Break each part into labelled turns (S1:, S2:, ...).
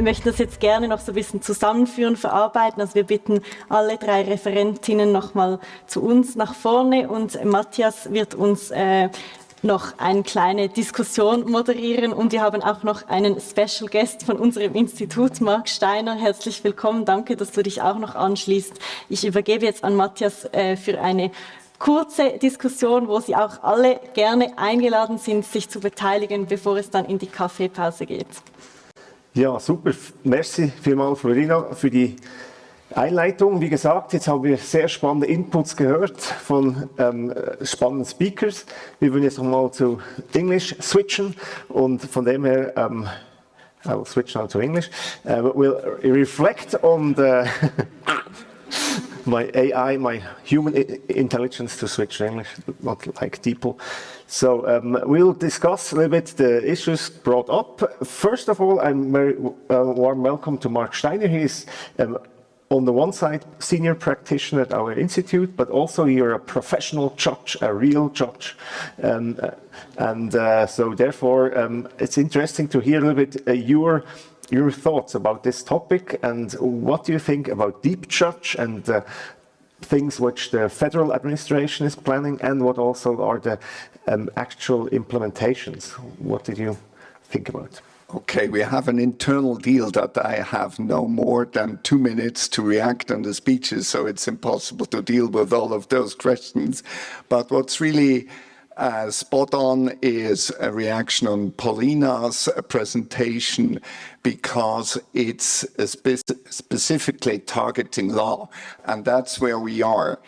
S1: Wir möchten das jetzt gerne noch so ein bisschen zusammenführen, verarbeiten. Also wir bitten alle drei Referentinnen nochmal zu uns nach vorne und Matthias wird uns äh, noch eine kleine Diskussion moderieren und wir haben auch noch einen Special Guest von unserem Institut, Marc Steiner. Herzlich willkommen, danke, dass du dich auch noch anschließt. Ich übergebe jetzt an Matthias äh, für eine kurze Diskussion, wo Sie auch alle gerne eingeladen sind, sich zu beteiligen, bevor es dann in die Kaffeepause geht.
S2: Ja, super. Merci vielmals, Florina, für die Einleitung. Wie gesagt, jetzt haben wir sehr spannende Inputs gehört von ähm, spannenden Speakers. Wir würden jetzt nochmal zu Englisch switchen und von dem her um, I will switch now to English. Uh, we'll reflect on the my AI, my human intelligence to switch English, not like people. So um, we'll discuss a little bit the issues brought up. First of all, I'm very uh, warm welcome to Mark Steiner. He's um, on the one side, senior practitioner at our institute, but also you're a professional judge, a real judge. Um, uh, and uh, so therefore, um, it's interesting to hear a little bit uh, your your thoughts about this topic and what do you think about DeepJudge and uh, things which the federal administration is planning and what also are the um, actual implementations. What did you think about?
S3: Okay, we have an internal deal that I have no more than two minutes to react on the speeches, so it's impossible to deal with all of those questions. But what's really uh, spot on is a reaction on Paulina's presentation because it's spe specifically targeting law, and that's where we are.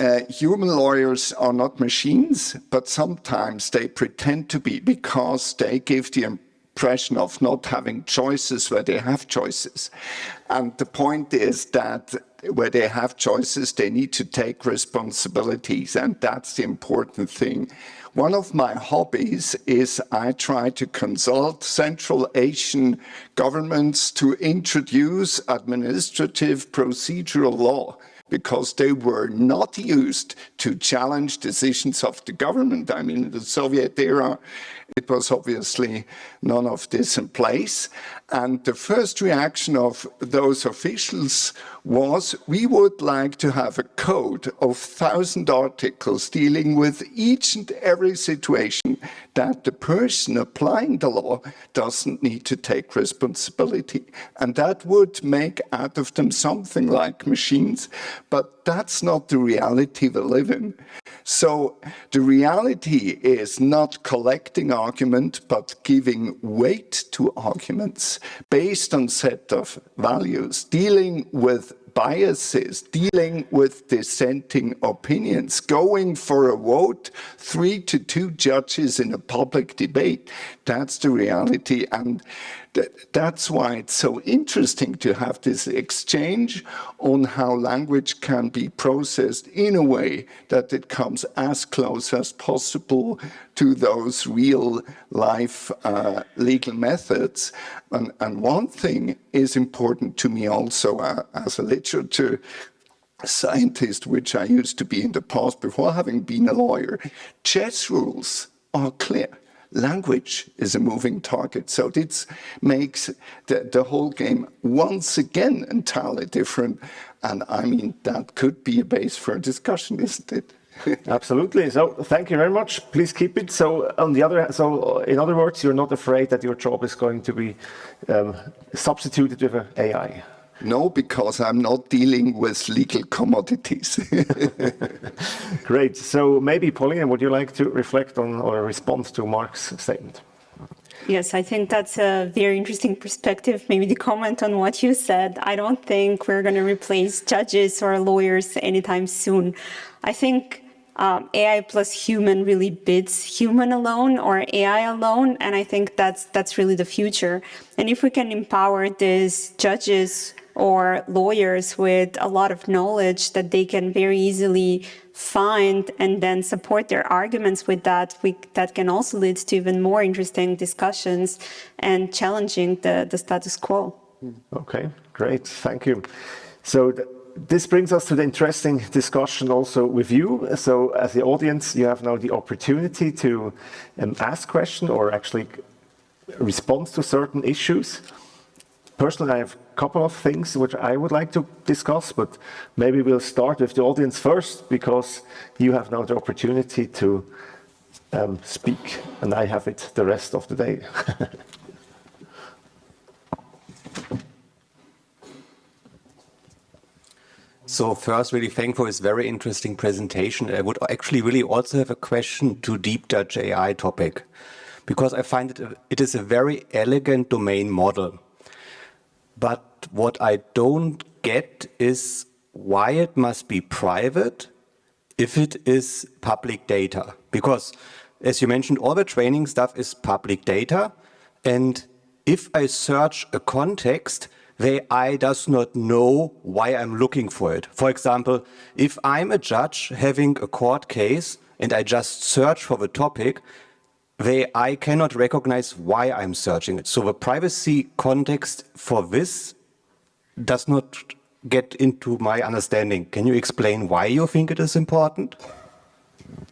S3: Uh, human lawyers are not machines, but sometimes they pretend to be because they give the impression of not having choices where they have choices. And the point is that where they have choices, they need to take responsibilities, and that's the important thing. One of my hobbies is I try to consult Central Asian governments to introduce administrative procedural law because they were not used to challenge decisions of the government. I mean, in the Soviet era, it was obviously none of this in place. And the first reaction of those officials was, we would like to have a code of thousand articles dealing with each and every situation that the person applying the law doesn't need to take responsibility. And that would make out of them something like machines, but that's not the reality we live in. So the reality is not collecting argument, but giving weight to arguments based on set of values, dealing with biases, dealing with dissenting opinions, going for a vote, three to two judges in a public debate. That's the reality. And that's why it's so interesting to have this exchange on how language can be processed in a way that it comes as close as possible to those real life uh, legal methods. And, and, one thing is important to me also uh, as a literature scientist, which I used to be in the past before having been a lawyer, chess rules are clear language is a moving target. So this makes the, the whole game once again entirely different. And I mean, that could be a base for a discussion, isn't it?
S2: Absolutely. So thank you very much. Please keep it. So on the other, so in other words, you're not afraid that your job is going to be um, substituted with an AI.
S3: No, because I'm not dealing with legal commodities.
S2: Great. So maybe, Paulina, would you like to reflect on or respond to Mark's statement?
S4: Yes, I think that's a very interesting perspective. Maybe to comment on what you said. I don't think we're going to replace judges or lawyers anytime soon. I think um, AI plus human really bids human alone or AI alone, and I think that's that's really the future. And if we can empower these judges or lawyers with a lot of knowledge that they can very easily find and then support their arguments with that, we, that can also lead to even more interesting discussions and challenging the, the status quo.
S2: Okay, great, thank you. So this brings us to the interesting discussion also with you. So as the audience, you have now the opportunity to um, ask questions or actually respond to certain issues personally, I have couple of things which I would like to discuss, but maybe we'll start with the audience first because you have now the opportunity to um, speak and I have it the rest of the day.
S5: So first, really thank for this very interesting presentation. I would actually really also have a question to deep Judge AI topic, because I find it, it is a very elegant domain model. But what I don't get is why it must be private if it is public data. Because as you mentioned, all the training stuff is public data. And if I search a context, the AI does not know why I'm looking for it. For example, if I'm a judge having a court case and I just search for the topic, the I cannot recognize why I'm searching it. So the privacy context for this does not get into my understanding. Can you explain why you think it is important?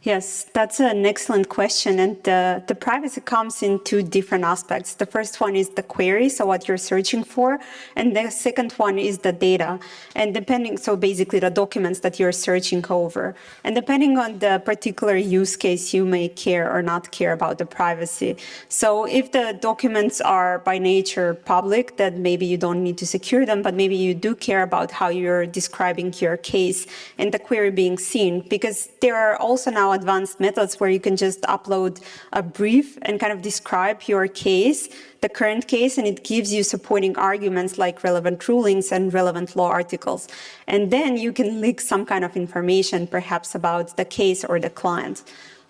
S4: Yes, that's an excellent question. And the, the privacy comes in two different aspects. The first one is the query, so what you're searching for. And the second one is the data. And depending, so basically the documents that you're searching over. And depending on the particular use case, you may care or not care about the privacy. So if the documents are by nature public, then maybe you don't need to secure them, but maybe you do care about how you're describing your case and the query being seen, because there are also now advanced methods where you can just upload a brief and kind of describe your case, the current case, and it gives you supporting arguments like relevant rulings and relevant law articles. And then you can leak some kind of information, perhaps about the case or the client.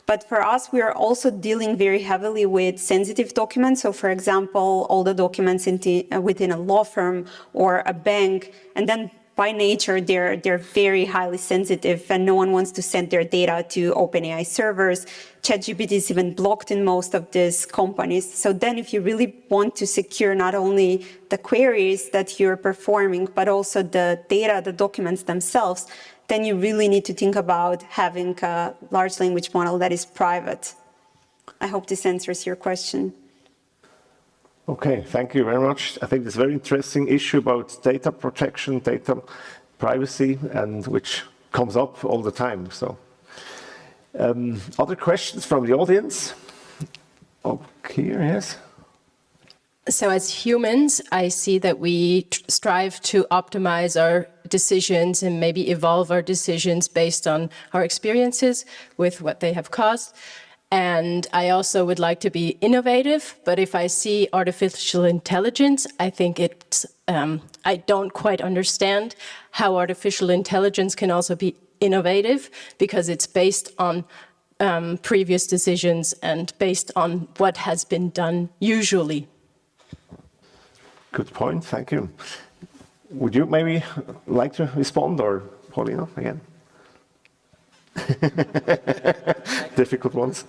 S4: But for us, we are also dealing very heavily with sensitive documents. So for example, all the documents within a law firm or a bank, and then by nature, they're, they're very highly sensitive and no one wants to send their data to OpenAI servers. ChatGPT is even blocked in most of these companies. So then if you really want to secure not only the queries that you're performing, but also the data, the documents themselves, then you really need to think about having a large language model that is private. I hope this answers your question.
S2: Okay, thank you very much. I think this very interesting issue about data protection, data privacy, and which comes up all the time. So, um, other questions from the audience? Here, yes.
S6: So as humans, I see that we strive to optimize our decisions and maybe evolve our decisions based on our experiences with what they have caused. And I also would like to be innovative, but if I see artificial intelligence, I think it's, um, I don't quite understand how artificial intelligence can also be innovative because it's based on um, previous decisions and based on what has been done usually.
S2: Good point, thank you. Would you maybe like to respond or Paulina again? Difficult ones.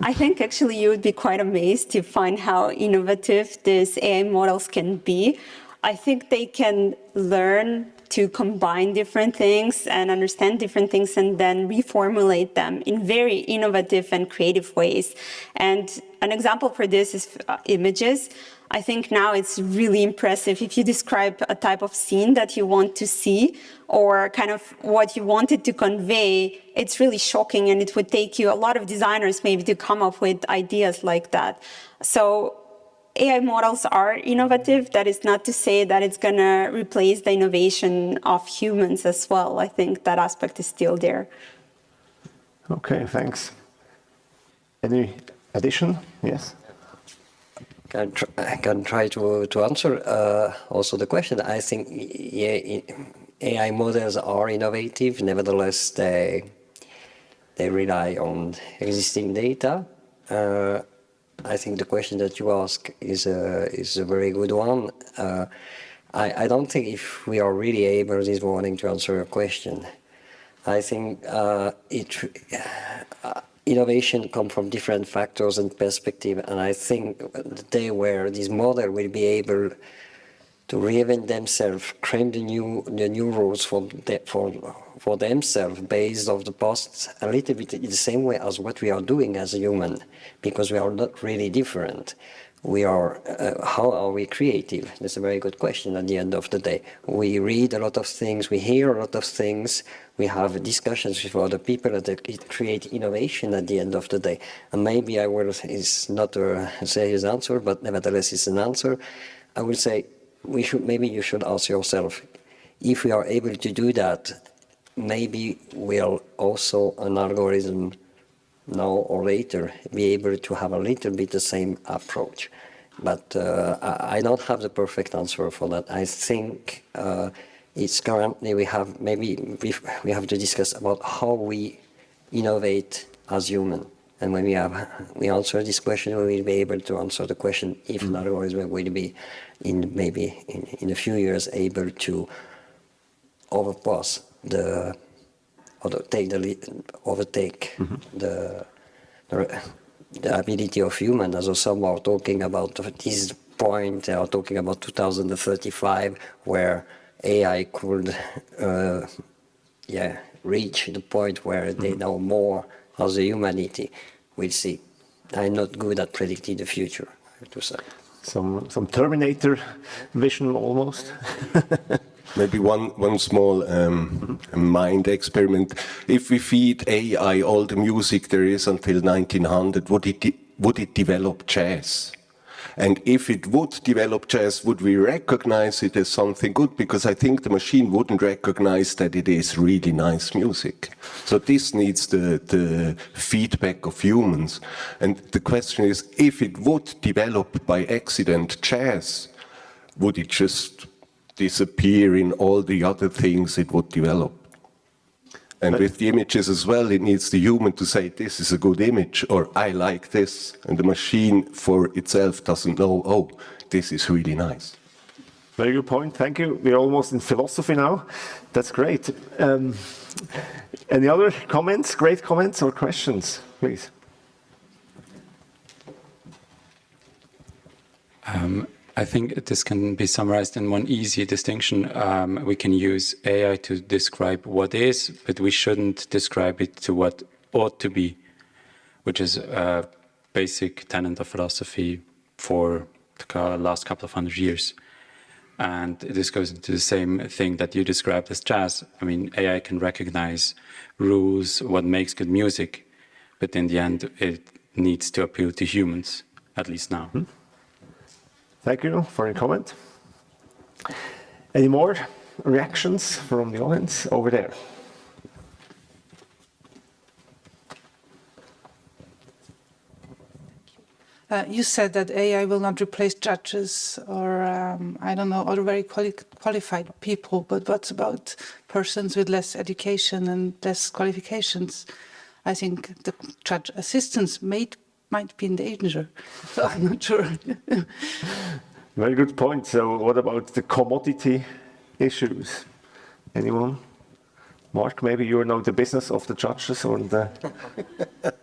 S4: I think actually you would be quite amazed to find how innovative these AI models can be. I think they can learn to combine different things and understand different things and then reformulate them in very innovative and creative ways. And an example for this is uh, images. I think now it's really impressive if you describe a type of scene that you want to see or kind of what you wanted to convey, it's really shocking and it would take you a lot of designers maybe to come up with ideas like that. So AI models are innovative. That is not to say that it's going to replace the innovation of humans as well. I think that aspect is still there.
S2: Okay, thanks. Any addition? Yes
S7: can tr I can try to to answer uh, also the question. I think yeah, AI models are innovative. Nevertheless, they they rely on existing data. Uh, I think the question that you ask is a is a very good one. Uh, I I don't think if we are really able this morning to answer your question. I think uh, it uh, innovation come from different factors and perspective. And I think the day where this model will be able to reinvent themselves, create the new the new rules for the, for for themselves based of the past, a little bit in the same way as what we are doing as a human, because we are not really different. We are, uh, how are we creative? That's a very good question at the end of the day. We read a lot of things, we hear a lot of things, we have discussions with other people that create innovation at the end of the day. And maybe I will, it's not a serious answer, but nevertheless it's an answer. I will say, we should, maybe you should ask yourself, if we are able to do that, maybe we'll also an algorithm now or later be able to have a little bit the same approach. But uh, I don't have the perfect answer for that. I think uh, it's currently we have maybe we have to discuss about how we innovate as human. And when we have we answer this question, we will be able to answer the question if mm -hmm. an algorithm will be in maybe in, in a few years able to overpass the or take the overtake mm -hmm. the, the, the ability of human. As some are talking about this point, they are talking about 2035, where AI could, uh, yeah, reach the point where mm -hmm. they mm-hmm. know more as the humanity. We'll see. I'm not good at predicting the future, I have to say.
S2: Some some Terminator vision almost.
S8: Maybe one, one small um, mind experiment. If we feed AI all the music there is until 1900, would it, would it develop jazz? And if it would develop jazz, would we recognize it as something good? Because I think the machine wouldn't recognize that it is really nice music. So this needs the, the feedback of humans. And the question is, if it would develop by accident jazz, would it just disappear in all the other things it would develop. And but with the images as well, it needs the human to say, this is a good image, or I like this. And the machine for itself doesn't know, oh, this is really nice.
S2: Very good point. Thank you. We're almost in philosophy now. That's great. Um, any other comments, great comments or questions, please?
S9: Um, I think this can be summarized in one easy distinction. Um, we can use AI to describe what is, but we shouldn't describe it to what ought to be, which is a basic tenet of philosophy for the last couple of hundred years. And this goes into the same thing that you described as jazz. I mean, AI can recognize rules, what makes good music, but in the end, it needs to appeal to humans, at least now. Hmm.
S2: Thank you for your comment. Any more reactions from the audience over there?
S10: Uh, you said that AI will not replace judges or, um, I don't know, other very quali qualified people, but what about persons with less education and less qualifications? I think the judge assistants may might be in danger. So I'm not sure.
S2: Very good point. So what about the commodity issues? Anyone? Mark, maybe you know the business of the judges or the...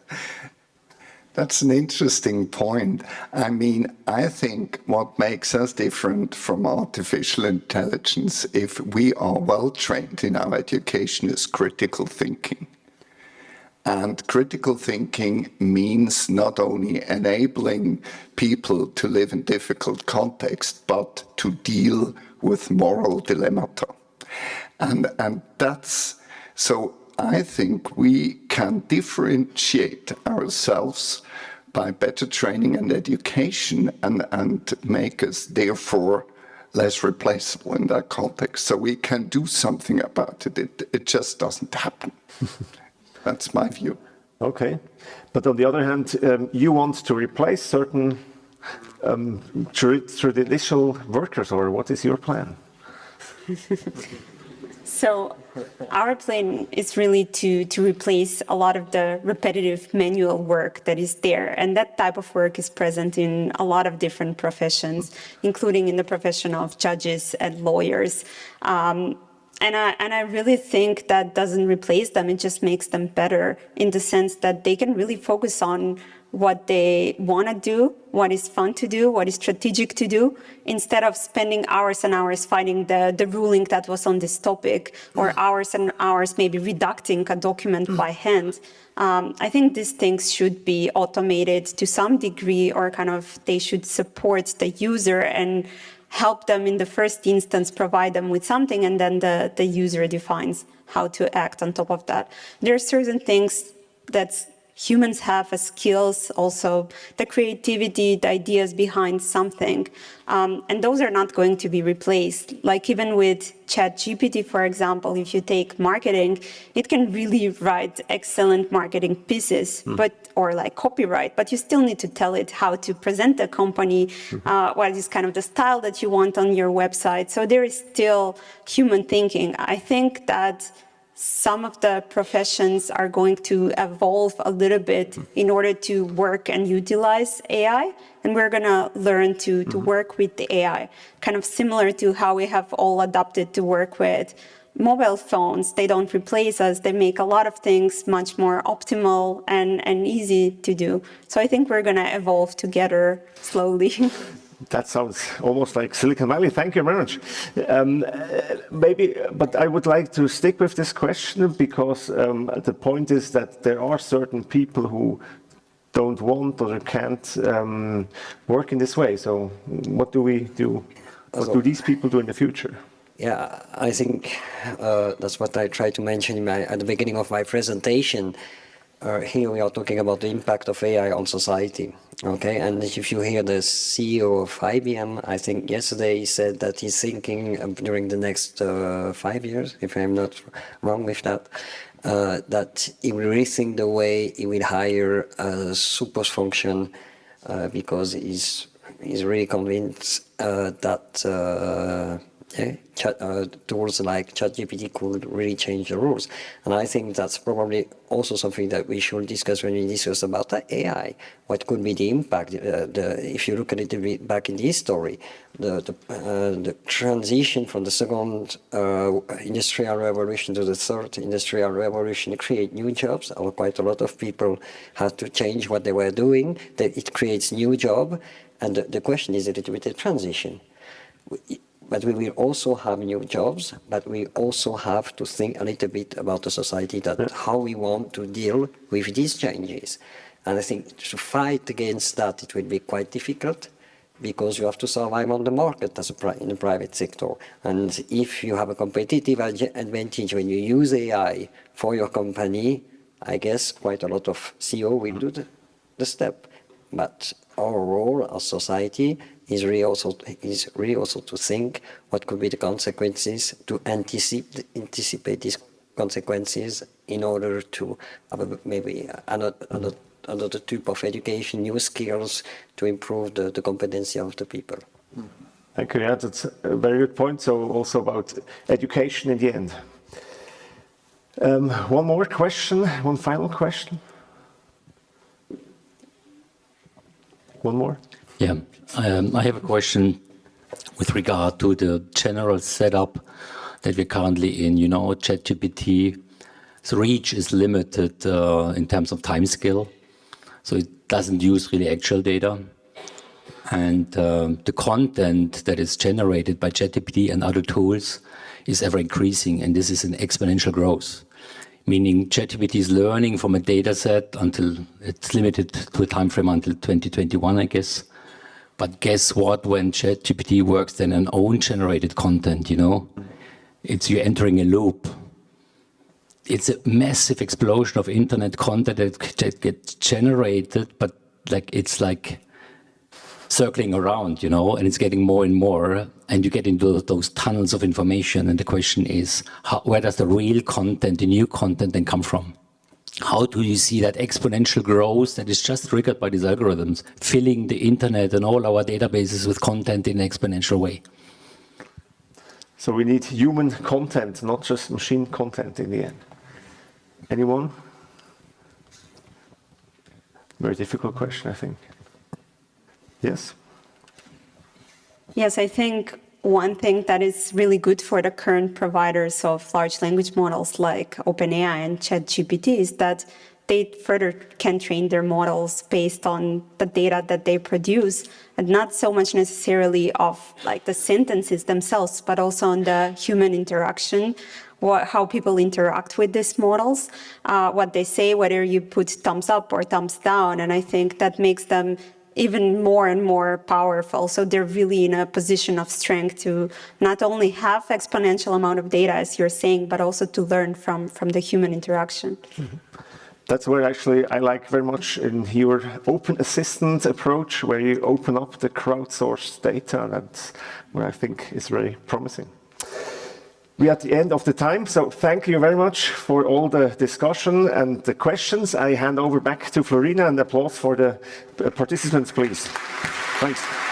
S3: That's an interesting point. I mean, I think what makes us different from artificial intelligence, if we are well trained in our education, is critical thinking. And critical thinking means not only enabling people to live in difficult contexts, but to deal with moral dilemmata. And, and that's, so I think we can differentiate ourselves by better training and education and, and make us therefore less replaceable in that context. So we can do something about it. It, it just doesn't happen. That's my view.
S2: Okay. But on the other hand, um, you want to replace certain um, traditional workers, or what is your plan?
S4: so our plan is really to, to replace a lot of the repetitive manual work that is there. And that type of work is present in a lot of different professions, including in the profession of judges and lawyers. Um, and I, and I really think that doesn't replace them, it just makes them better in the sense that they can really focus on what they want to do, what is fun to do, what is strategic to do, instead of spending hours and hours fighting the, the ruling that was on this topic, or hours and hours maybe redacting a document by hand. Um, I think these things should be automated to some degree, or kind of they should support the user and help them in the first instance, provide them with something, and then the, the user defines how to act on top of that. There are certain things that humans have as skills, also the creativity, the ideas behind something. Um, and those are not going to be replaced. Like even with ChatGPT, for example, if you take marketing, it can really write excellent marketing pieces, mm. but or like copyright, but you still need to tell it how to present the company, mm. uh, what is kind of the style that you want on your website. So there is still human thinking. I think that some of the professions are going to evolve a little bit in order to work and utilize AI. And we're going to learn to, to mm-hmm. work with the AI, kind of similar to how we have all adopted to work with mobile phones. They don't replace us. They make a lot of things much more optimal and, and easy to do. So I think we're going to evolve together slowly.
S2: That sounds almost like Silicon Valley. Thank you very much. Um, maybe, but I would like to stick with this question because um, the point is that there are certain people who don't want or can't um, work in this way. So what do we do? What do these people do in the future?
S7: Yeah, I think uh, that's what I tried to mention my, at the beginning of my presentation. Uh, here we are talking about the impact of AI on society. Okay, and if you hear the CEO of IBM, I think yesterday he said that he's thinking during the next uh, five years, if I'm not wrong with that, uh, that he will rethink the way he will hire a super function uh, because he's he's really convinced uh, that uh, uh, tools like ChatGPT could really change the rules. And I think that's probably also something that we should discuss when we discuss about AI. What could be the impact? Uh, the, if you look at it back in the history, the, the, uh, the transition from the second uh, industrial revolution to the third industrial revolution create new jobs, quite a lot of people had to change what they were doing. That it creates new job, and the, the question is a little bit of transition but we will also have new jobs, but we also have to think a little bit about the society, that how we want to deal with these changes. And I think to fight against that, it will be quite difficult because you have to survive on the market as a in the private sector. And if you have a competitive advantage when you use AI for your company, I guess quite a lot of CEO will mm. do the, the step. But our role as society is really also is really also to think what could be the consequences to anticipate anticipate these consequences in order to have maybe another, another another type of education, new skills to improve the, the competency of the people.
S2: Thank you. Yeah, that's a very good point. So also about education in the end. Um, one more question, one final question. One more.
S11: Yeah, um, I have a question with regard to the general setup that we're currently in. You know, ChatGPT, the reach is limited uh, in terms of time scale, so it doesn't use really actual data. And uh, the content that is generated by ChatGPT and other tools is ever increasing, and this is an exponential growth. Meaning ChatGPT is learning from a data set until it's limited to a time frame until 2021, I guess. But guess what? When ChatGPT works then on own generated content, you know, it's you're entering a loop. It's a massive explosion of internet content that gets generated, but like it's like circling around, you know, and it's getting more and more, and you get into those tunnels of information. And the question is, how, where does the real content, the new content, then come from? how do you see that exponential growth that is just triggered by these algorithms, filling the internet and all our databases with content in an exponential way?
S2: So we need human content, not just machine content in the end. Anyone? Very difficult question, I think. Yes?
S4: Yes, I think one thing that is really good for the current providers of large language models like OpenAI and ChatGPT is that they further can train their models based on the data that they produce and not so much necessarily of like the sentences themselves, but also on the human interaction, what, how people interact with these models, uh, what they say, whether you put thumbs up or thumbs down. And I think that makes them even more and more powerful. So they're really in a position of strength to not only have exponential amount of data, as you're saying, but also to learn from, from the human interaction. Mm -hmm.
S2: That's where actually I like very much in your open assistant approach, where you open up the crowdsourced data. That's where I think is very promising. We're at the end of the time, so thank you very much for all the discussion and the questions. I hand over back to Florina and applause for the participants, please. Thanks.